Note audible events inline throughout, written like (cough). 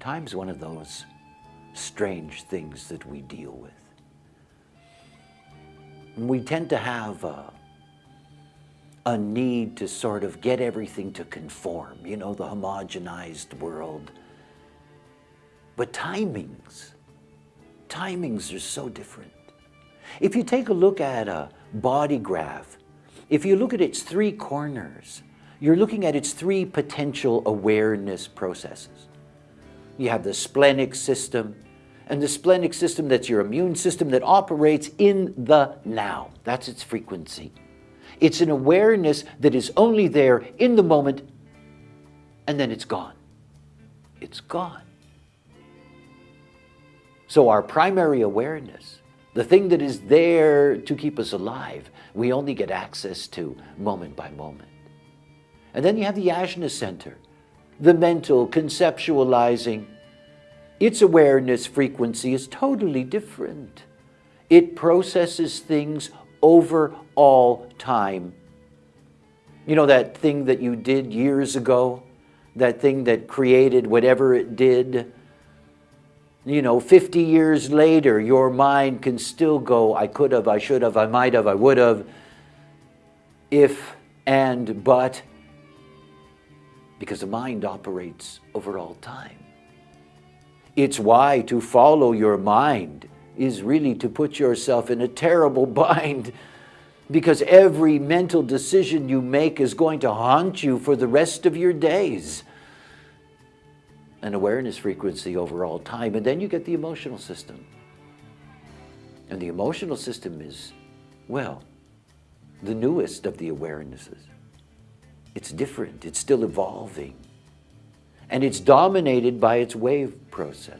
Time's one of those strange things that we deal with. We tend to have a, a need to sort of get everything to conform, you know, the homogenized world. But timings, timings are so different. If you take a look at a body graph, if you look at its three corners, you're looking at its three potential awareness processes. You have the splenic system, and the splenic system, that's your immune system that operates in the now. That's its frequency. It's an awareness that is only there in the moment, and then it's gone. It's gone. So our primary awareness, the thing that is there to keep us alive, we only get access to moment by moment. And then you have the ajna center, the mental conceptualizing. Its awareness frequency is totally different. It processes things over all time. You know that thing that you did years ago? That thing that created whatever it did? You know, 50 years later, your mind can still go, I could have, I should have, I might have, I would have, if and but, because the mind operates over all time. It's why to follow your mind is really to put yourself in a terrible (laughs) bind because every mental decision you make is going to haunt you for the rest of your days. An awareness frequency over all time, and then you get the emotional system. And the emotional system is, well, the newest of the awarenesses. It's different, it's still evolving. And it's dominated by its wave process.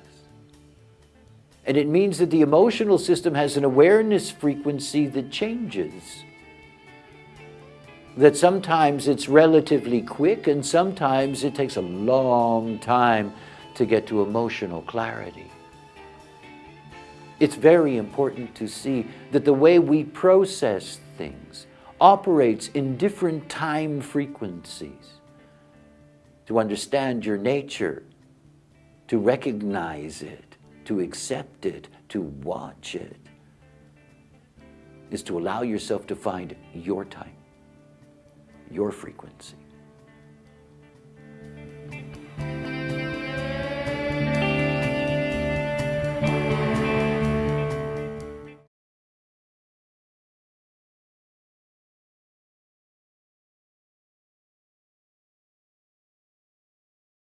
And it means that the emotional system has an awareness frequency that changes. That sometimes it's relatively quick and sometimes it takes a long time to get to emotional clarity. It's very important to see that the way we process things operates in different time frequencies. To understand your nature, to recognize it, to accept it, to watch it, is to allow yourself to find your time, your frequency.